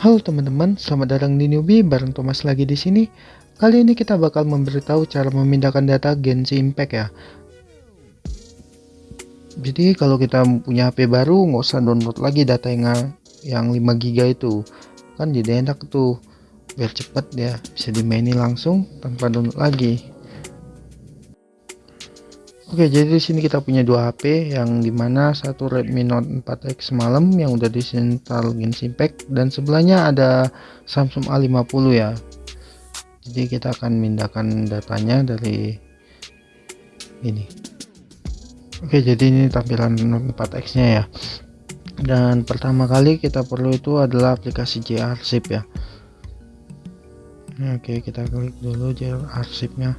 Halo teman-teman, selamat datang di Newbie bareng Thomas lagi di sini. Kali ini kita bakal memberitahu cara memindahkan data Genshin Impact ya. Jadi kalau kita punya HP baru nggak usah download lagi data yang yang 5 GB itu. Kan jadi enak tuh. Biar cepet ya, bisa dimainin langsung tanpa download lagi. Oke, jadi di sini kita punya dua HP yang di mana satu Redmi Note 4X semalam yang udah disinstall Genshin Impact dan sebelahnya ada Samsung A50 ya. Jadi kita akan mindahkan datanya dari ini. Oke, jadi ini tampilan Note 4X-nya ya. Dan pertama kali kita perlu itu adalah aplikasi JArsip ya. Oke, kita klik dulu JArsipnya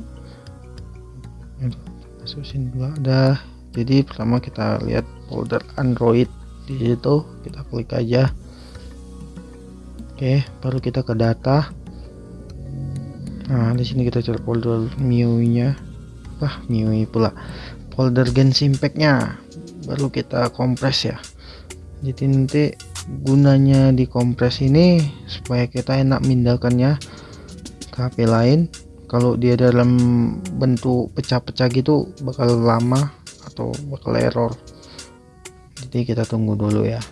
masukin dulu ada. Jadi pertama kita lihat folder Android di situ. Kita klik aja. Oke baru kita ke data. Nah di sini kita cari folder MIUI nya wah MIUI pula. Folder Genshin Impact nya baru kita kompres ya. Jadi nanti gunanya di kompres ini supaya kita enak mindahkannya ke HP lain kalau dia dalam bentuk pecah-pecah gitu bakal lama atau bakal error. Jadi kita tunggu dulu ya.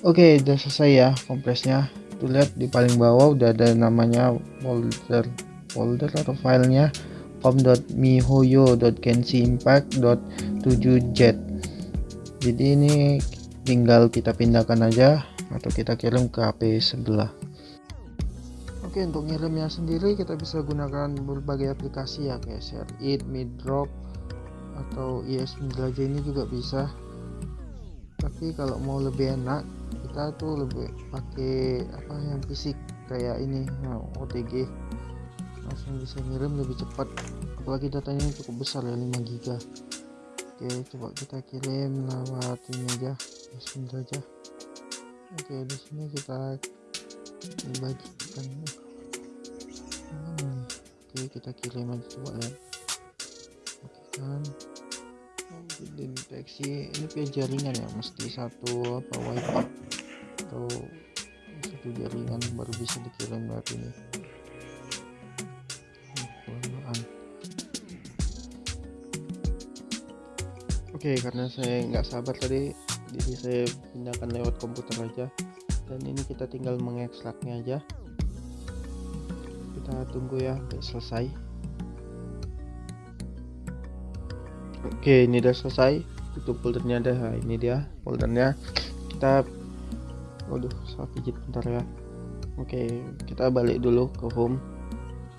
Oke udah selesai ya kompresnya. Tuh lihat di paling bawah udah ada namanya folder folder atau filenya? pom.mihoyo.genshiimpact.7jet jadi ini tinggal kita pindahkan aja atau kita kirim ke HP sebelah Oke untuk ngirimnya sendiri kita bisa gunakan berbagai aplikasi ya kayak ShareIt, MidDrop atau IS Menjelajah ini juga bisa. Tapi kalau mau lebih enak kita tuh lebih pakai apa yang fisik kayak ini OTG langsung bisa ngirim lebih cepat. Apalagi datanya cukup besar ya 5 GB oke coba kita kirim lewat ini aja IS Menjelajah oke di sini kita dibagikan oke kita kirim aja coba lihat oke kan. Deteksi ini via jaringan ya mesti satu apa wifi? Atau satu jaringan baru bisa dikirim lewat ini? Oke karena saya nggak sabar tadi jadi saya pindahkan lewat komputer aja. Dan ini kita tinggal mengekstraknya aja kita tunggu ya selesai. Oke ini udah selesai. Tutup foldernya ada nah, ini dia foldernya. Kita waduh salah pijit bentar ya. Oke kita balik dulu ke home.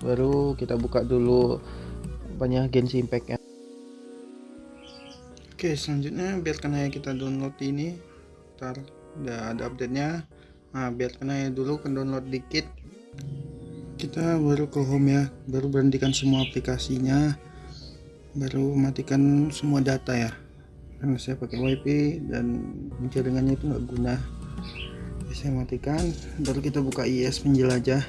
Baru kita buka dulu banyak Genshin Impact ya. Oke selanjutnya biarkan aja kita download ini. Ntar udah ada update nya nah biarkan aja dulu ke download dikit kita baru ke home ya baru berhentikan semua aplikasinya baru matikan semua data ya. Karena saya pakai wifi dan jaringannya itu nggak guna. Saya matikan baru kita buka IS penjelajah.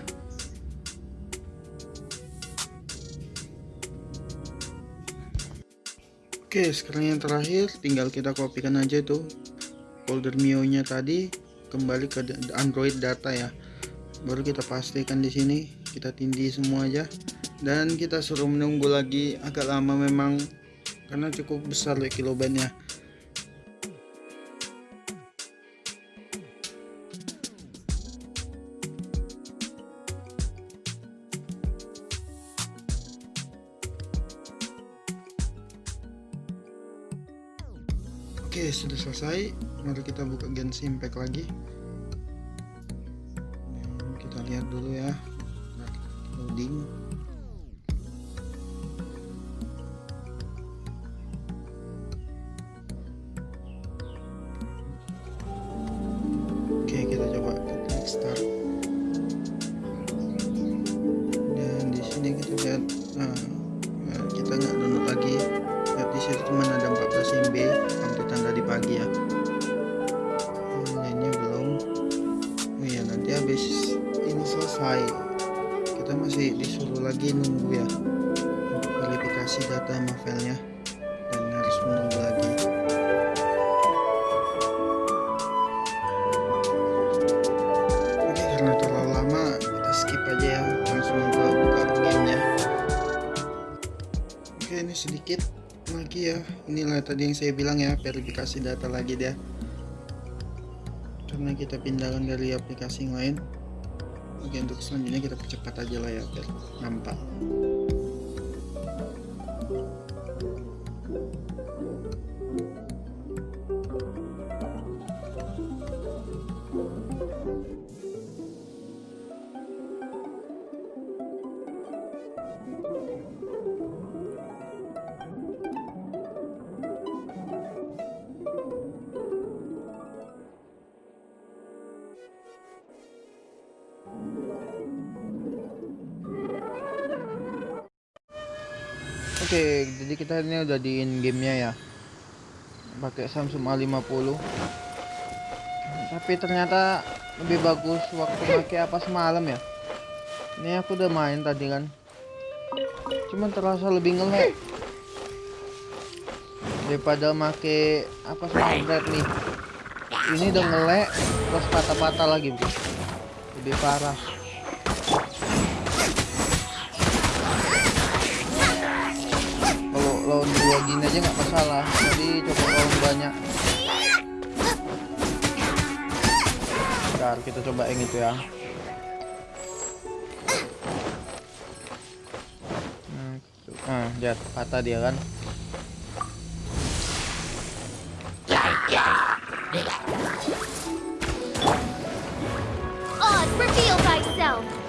Oke sekarang yang terakhir tinggal kita kopikan aja tuh folder mio nya tadi kembali ke android data ya. Baru kita pastikan di sini kita tindih semua aja. Dan kita suruh menunggu lagi agak lama memang karena cukup besar ya kilobitnya Oke sudah selesai. Mari kita buka Genshin Impact lagi. Lihat dulu ya loading oke kita coba klik start dan di sini kita lihat nah lagi nunggu ya. Untuk verifikasi data sama dan harus menunggu lagi. Oke karena terlalu lama kita skip aja ya. Langsung ke buka gamenya. Oke ini sedikit lagi ya. Inilah tadi yang saya bilang ya verifikasi data lagi deh. Karena kita pindahkan dari aplikasi yang lain oke untuk selanjutnya kita percepat aja lah ya biar nampak Oke, jadi kita ini udah di in gamenya ya. Pakai Samsung A50. Tapi ternyata lebih bagus waktu pakai apa semalam ya. Ini aku udah main tadi kan. Cuman terasa lebih ngelek daripada make apa red nih. Ini udah ngelek terus patah-patah lagi. Lebih parah. Lawan dua gini aja nggak masalah. Jadi coba lawan banyak. Bentar, kita coba yang itu ya. Nah, nah lihat patah dia kan. Oz, reveal thyself.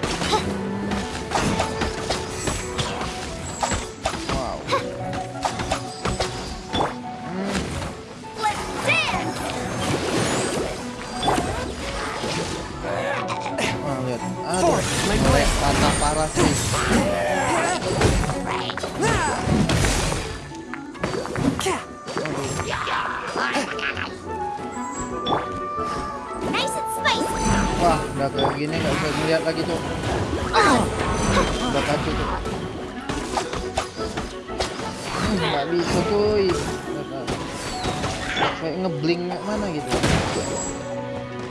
Wah udah kayak gini nggak bisa ngeliat lagi tuh. Udah kacau tuh. Hmm, nggak bisa cuy. Kayak ngebling mana gitu.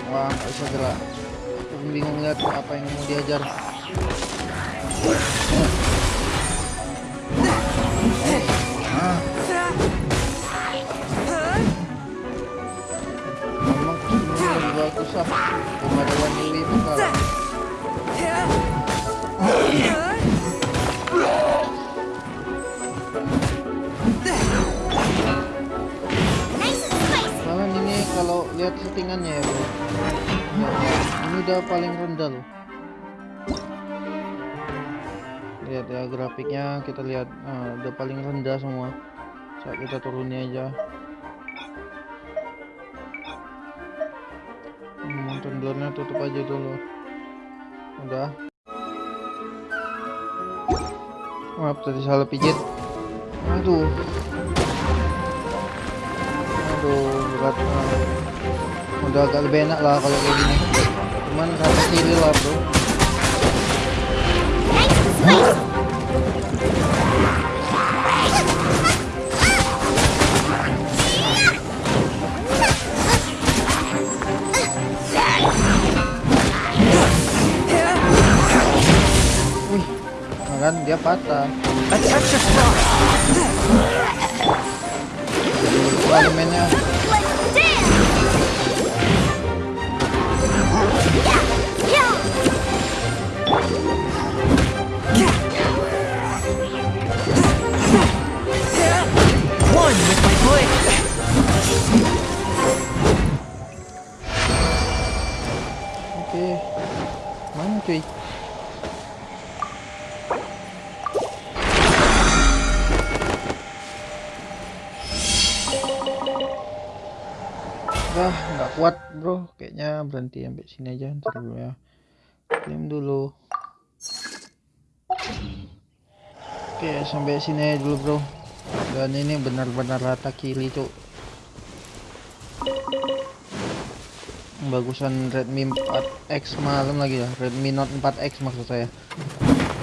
Wah nggak bisa gerak. Aku bingung lihat apa yang mau diajar. Ah. Ah Dewi bakal nice and spicy. Kalian ini kalau lihat settingannya ya bro Ini udah paling rendah loh Lihat ya grafiknya kita lihat ah, udah paling rendah semua. Saat kita turunnya aja blurnya tutup aja dulu. Udah. Maaf tadi salah pijit. Aduh. Aduh berat ah. udah agak lebih enak lah kalau kayak gini. Cuman rata kiri lah bro kan? Dia patah. Mainnya Let's Udah nggak kuat bro. Kayaknya berhenti sampai sini aja ntar dulu ya. Klaim dulu. Oke sampai sini aja dulu bro. Dan ini benar-benar rata kiri cuk. Bagusan Redmi 4X malam lagi ya. Redmi Note 4X maksud saya.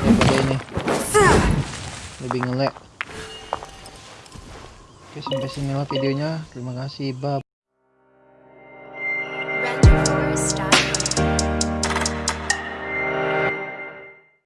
Daripada ini. Lebih ngelek oke sampai sinilah videonya. Terima kasih. Bye